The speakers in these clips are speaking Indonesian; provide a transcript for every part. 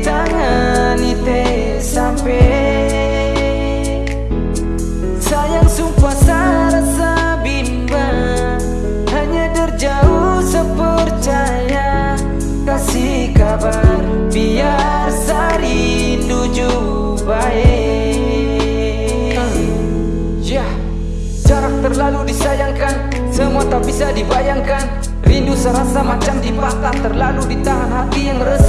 tangan ite sampai Sayang sumpah sarasa bimbang Hanya terjauh sepercaya Kasih kabar biar rindu. baik ya. Jarak terlalu disayangkan Semua tak bisa dibayangkan Rindu serasa macam dibakar Terlalu ditahan hati yang resah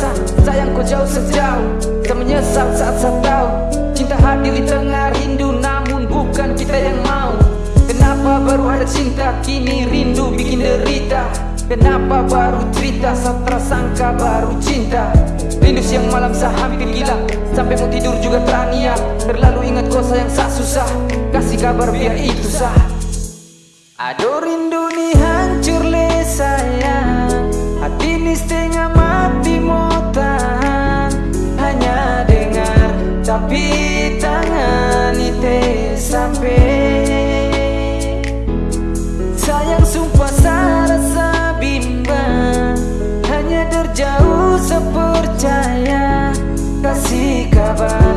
Jauh sejauh. Tak menyesal saat saya tahu. Cinta hadir di tengah rindu Namun bukan kita yang mau. Kenapa baru ada cinta? Kini rindu bikin derita. Kenapa baru cerita? Saat tersangka baru cinta. Rindu siang malam sah hampir gila. Sampai mau tidur juga teraniaya Terlalu ingat kau sayang sah susah. Kasih kabar biar itu sah. Aduh rindu ditangani itu sampai Sayang sumpah saya rasa bimbang Hanya terjauh sepercaya Kasih kabar.